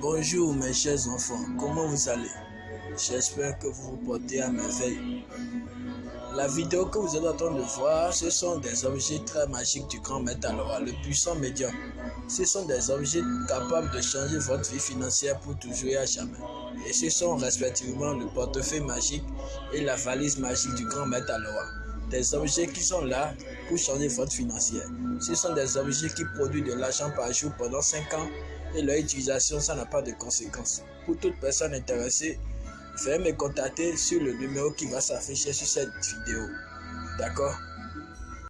Bonjour mes chers enfants, comment vous allez? J'espère que vous vous portez à merveille. La vidéo que vous êtes en train de voir, ce sont des objets très magiques du grand maître le puissant médium. Ce sont des objets capables de changer votre vie financière pour toujours et à jamais. Et ce sont respectivement le portefeuille magique et la valise magique du grand maître Des objets qui sont là pour changer votre financière. Ce sont des objets qui produisent de l'argent par jour pendant 5 ans et leur utilisation, ça n'a pas de conséquences. Pour toute personne intéressée, veuillez me contacter sur le numéro qui va s'afficher sur cette vidéo. D'accord?